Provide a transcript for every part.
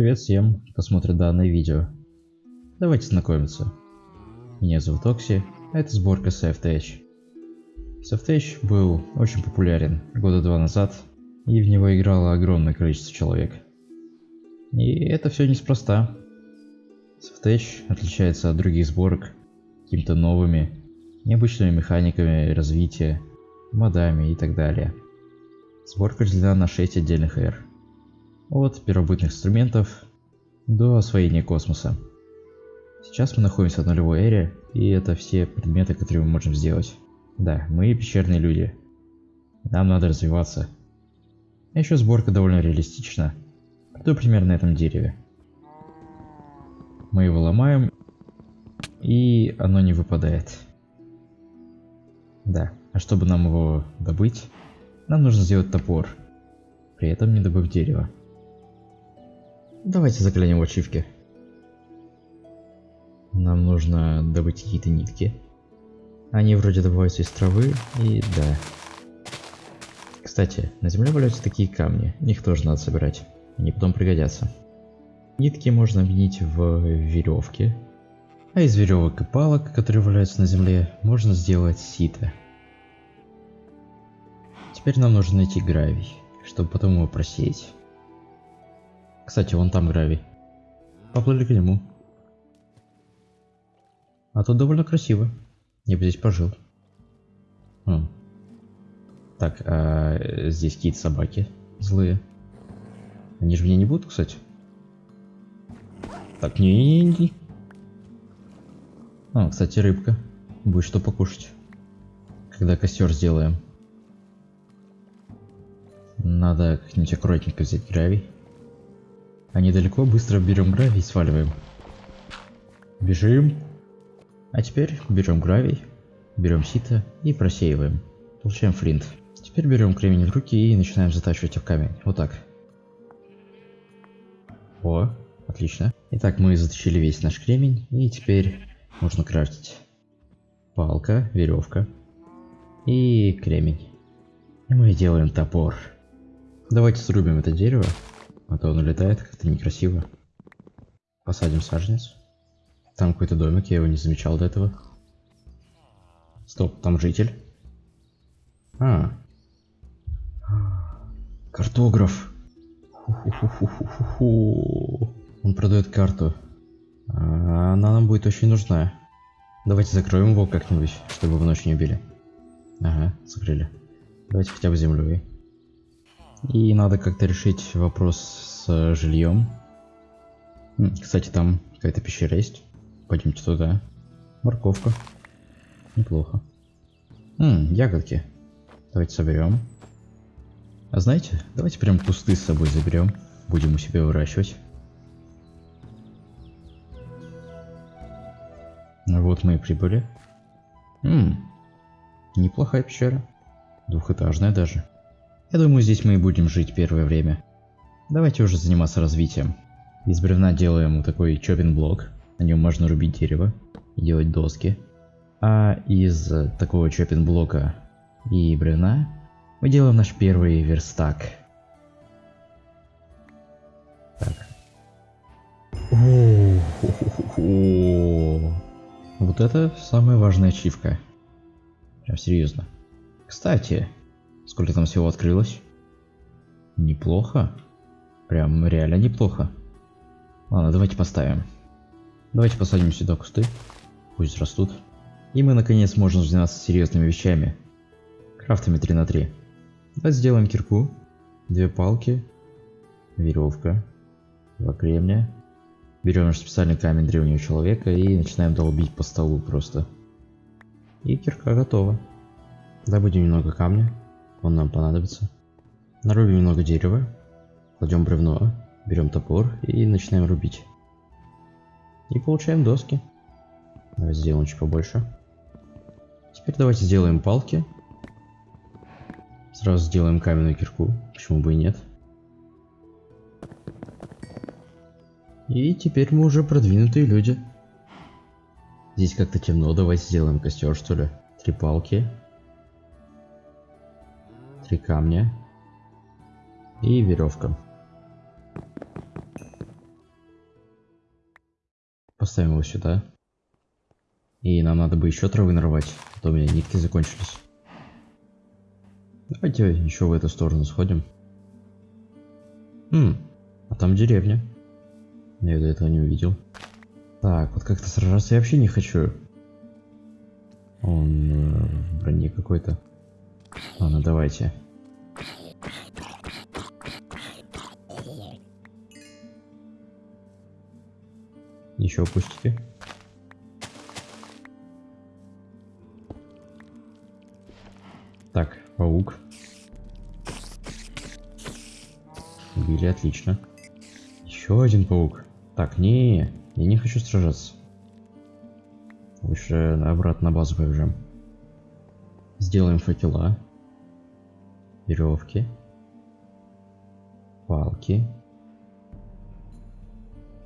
Привет всем, кто смотрит данное видео. Давайте знакомиться. Меня зовут Окси, а это сборка SafeTech. SafeTech был очень популярен года два назад, и в него играло огромное количество человек. И это все неспроста. SafeTech отличается от других сборок какими-то новыми, необычными механиками развития, модами и так далее. Сборка разделена на 6 отдельных эр. От первобытных инструментов до освоения космоса. Сейчас мы находимся в нулевой эре, и это все предметы, которые мы можем сделать. Да, мы пещерные люди. Нам надо развиваться. А еще сборка довольно реалистична. Приду примерно на этом дереве. Мы его ломаем, и оно не выпадает. Да, а чтобы нам его добыть, нам нужно сделать топор, при этом не добыв дерево. Давайте заглянем в ачивки. Нам нужно добыть какие-то нитки. Они вроде добываются из травы, и да. Кстати, на земле валяются такие камни, их тоже надо собирать. Они потом пригодятся. Нитки можно объединить в веревки, а из веревок и палок, которые валяются на земле, можно сделать сито. Теперь нам нужно найти гравий, чтобы потом его просеять. Кстати, вон там гравий. Поплыли к нему. А тут довольно красиво. Я бы здесь пожил. Хм. Так, а здесь какие-то собаки злые. Они же меня не будут, кстати. Так, не-не-не. А, кстати, рыбка. Будет что покушать. Когда костер сделаем. Надо как-нибудь аккуратненько взять гравий. А недалеко быстро берем гравий и сваливаем. Бежим. А теперь берем гравий, берем сито и просеиваем. Получаем флинт. Теперь берем кремень в руки и начинаем затачивать в камень. Вот так. О, отлично. Итак, мы затащили весь наш кремень и теперь нужно крафтить. Палка, веревка и кремень. И мы делаем топор. Давайте срубим это дерево, а то оно летает как-то некрасиво. Посадим саженец. Там какой-то домик, я его не замечал до этого. Стоп, там житель. А. Картограф. Он продает карту. А, она нам будет очень нужна. Давайте закроем его как-нибудь, чтобы в ночь не убили. Ага, закрыли. Давайте хотя бы землей. И надо как-то решить вопрос с э, жильем. Кстати, там какая-то пещера есть. Пойдемте туда. Морковка. Неплохо. Ммм, ягодки. Давайте соберем. А знаете, давайте прям кусты с собой заберем. Будем у себя выращивать. Вот мы и прибыли. Ммм, неплохая пещера. Двухэтажная даже. Я думаю, здесь мы и будем жить первое время. Давайте уже заниматься развитием. Из бревна делаем вот такой чоппинг блок. На нем можно рубить дерево и делать доски. А из такого чоппинг блока и бревна мы делаем наш первый верстак. Так. Вот это самая важная ачивка. Прям серьезно. Кстати, Сколько там всего открылось? Неплохо. Прям реально неплохо. Ладно, давайте поставим. Давайте посадим сюда кусты. Пусть растут. И мы наконец можем заняться серьезными вещами. Крафтами 3 на 3. Давайте сделаем кирку. Две палки. Веревка. Два кремня. Берем наш специальный камень древнего человека и начинаем долбить по столу просто. И кирка готова. Добудем немного камня. Он нам понадобится. Нарубим немного дерева, кладем бревно, берем топор и начинаем рубить. И получаем доски. Давайте сделаем чуть побольше. Теперь давайте сделаем палки. Сразу сделаем каменную кирку, почему бы и нет. И теперь мы уже продвинутые люди. Здесь как-то темно, давайте сделаем костер что ли. Три палки, три камня и веревка. Поставим его сюда. И нам надо бы еще травы нарвать, а то у меня нитки закончились. Давайте еще в эту сторону сходим. Хм, а там деревня. Я до этого не увидел. Так, вот как-то сражаться я вообще не хочу. Он э, в броне какой-то. Ладно, давайте. Еще пустите. Так, паук. Убили, отлично. Еще один паук. Так, не, я не хочу сражаться. Лучше обратно на базу побежим. Сделаем факела. Веревки. Палки.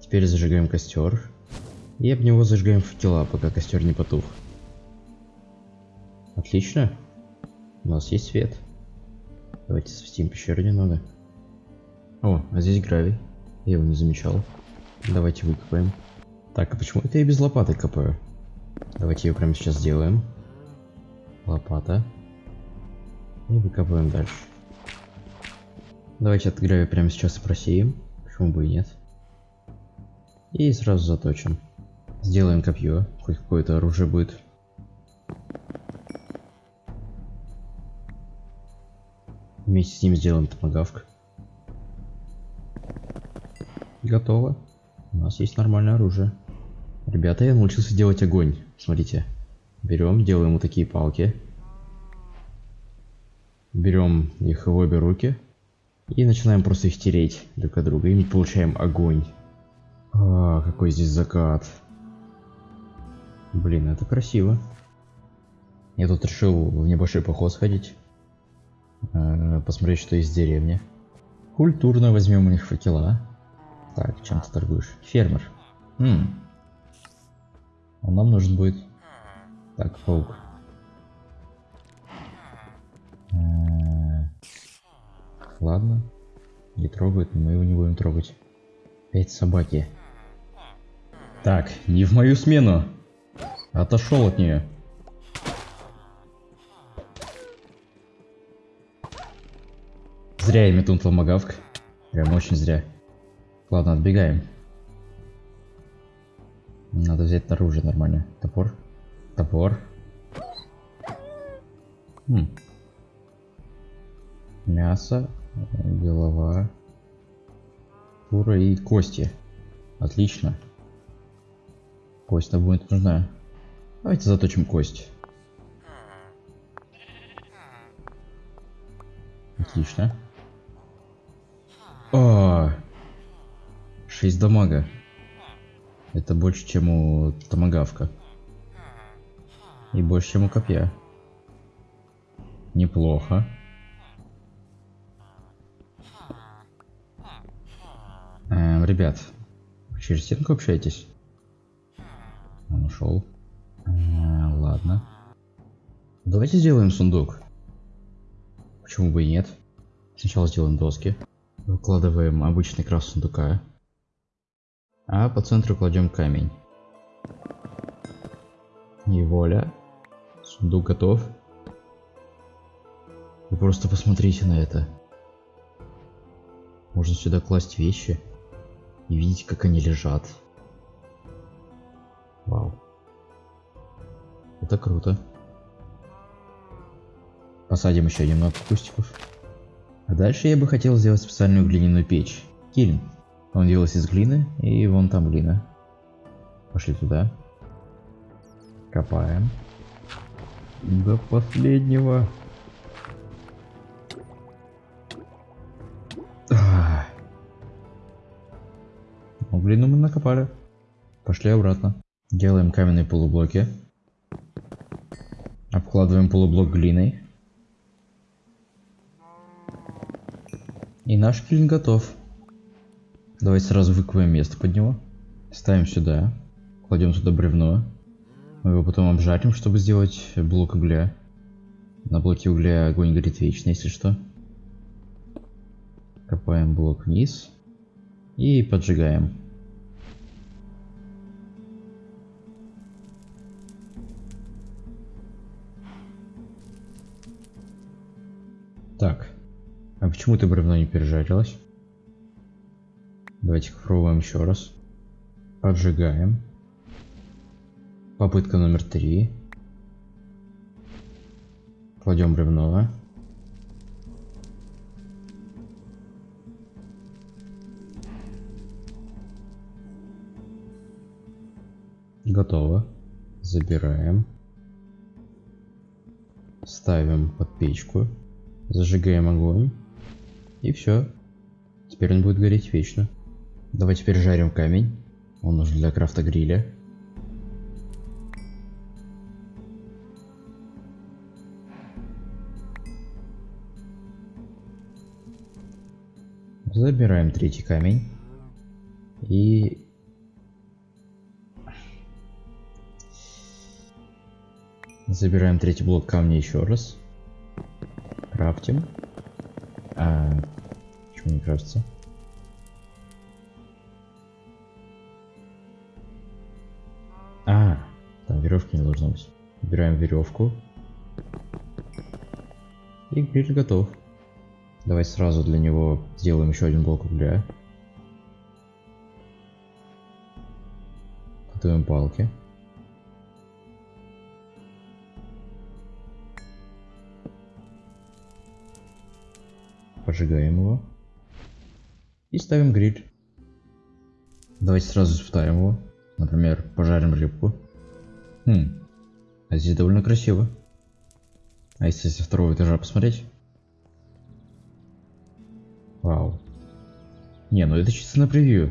Теперь зажигаем костер. И об него зажигаем факела, пока костер не потух. Отлично. У нас есть свет. Давайте свистим пещеру немного. О, а здесь гравий. Я его не замечал. Давайте выкопаем. Так, а почему это я без лопаты копаю? Давайте ее прямо сейчас сделаем. Лопата. И выкапываем дальше. Давайте от гравия прямо сейчас и просеем. Почему бы и нет. И сразу заточим. Сделаем копье. Хоть какое-то оружие будет. Вместе с ним сделаем томагавк. Готово. У нас есть нормальное оружие. Ребята, я научился делать огонь. Смотрите. Берем, делаем вот такие палки. Берем их в обе руки. И начинаем просто их тереть друг от друга. И получаем огонь. А, какой здесь закат. Блин, это красиво. Я тут решил в небольшой поход сходить. Э, посмотреть, что есть в деревне. Культурно возьмем у них факела. Так, чем ты торгуешь? Фермер. Хм. Он нам нужен будет. Так, паук. Э, ладно. Не трогает, мы его не будем трогать. Пять собаки. Так, не в мою смену. Отошел от нее. Зря я метнул томагавк. Прям очень зря. Ладно, отбегаем. Надо взять оружие нормально. Топор. Топор. Хм. Мясо, голова, шкура и кости. Отлично. Кость нам будет нужна. Давайте заточим кость. Отлично. О, 6 дамага. Это больше, чем у томагавка. И больше, чем у копья. Неплохо. Эм, ребят, через стенку общаетесь? Он ушел. Э, ладно. Давайте сделаем сундук. Почему бы и нет? Сначала сделаем доски. Выкладываем обычный крас сундука. А по центру кладем камень. И воля. Сундук готов. Вы просто посмотрите на это. Можно сюда класть вещи. И видеть, как они лежат. Вау. Это круто. Посадим еще немного кустиков. А дальше я бы хотел сделать специальную глиняную печь. Килин. Он делался из глины, и вон там глина. Пошли туда. Копаем. До последнего. Ну, глину мы накопали. Пошли обратно. Делаем каменные полублоки. Обкладываем полублок глиной. И наш килин готов. Давайте сразу выкопаем место под него. Ставим сюда. Кладем туда бревно. Мы его потом обжарим, чтобы сделать блок угля. На блоке угля огонь горит вечно, если что. Копаем блок вниз. И поджигаем. Так. А почему ты бревно не пережарилась? Давайте попробуем еще раз. Поджигаем. Попытка номер три. Кладем бревно. Готово. Забираем. Ставим под печку. Зажигаем огонь. И все. Теперь он будет гореть вечно. Давай теперь жарим камень. Он нужен для крафта гриля. Забираем третий камень. И... Забираем третий блок камня еще раз. Крафтим. А, почему не крафтится? А, там веревки не должно быть. Убираем веревку. И гриль готов. Давай сразу для него сделаем еще один блок угля. Готовим палки. Поджигаем его. И ставим гриль. Давайте сразу испытаем его. Например, пожарим рыбку. Хм, а здесь довольно красиво. А если со второго этажа посмотреть? Вау. Не, ну это чисто на превью.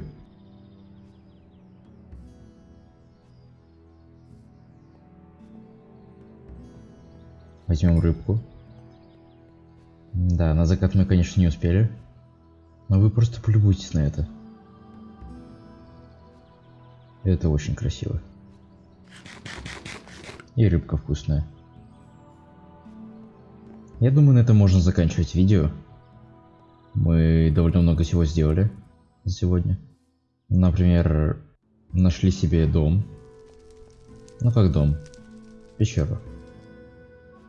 Возьмем рыбку. Да, на закат мы, конечно, не успели. Но вы просто полюбуйтесь на это. Это очень красиво. И рыбка вкусная. Я думаю, на этом можно заканчивать видео. Мы довольно много всего сделали за сегодня. Например, нашли себе дом. Ну как дом? Пещеру.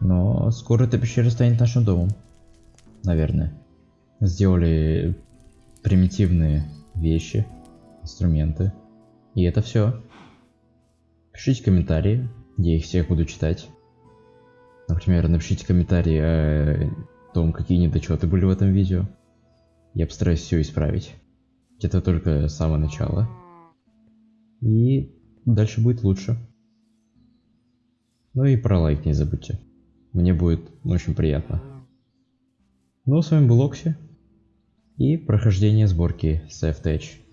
Но скоро эта пещера станет нашим домом наверное. Сделали примитивные вещи, инструменты. И это все. Пишите комментарии, я их всех буду читать. Например, напишите комментарии о том, какие недочеты были в этом видео. Я постараюсь все исправить. Это только самое начало. И дальше будет лучше. Ну и про лайк не забудьте. Мне будет очень приятно. Ну, с вами был Окси и прохождение сборки SafeTech.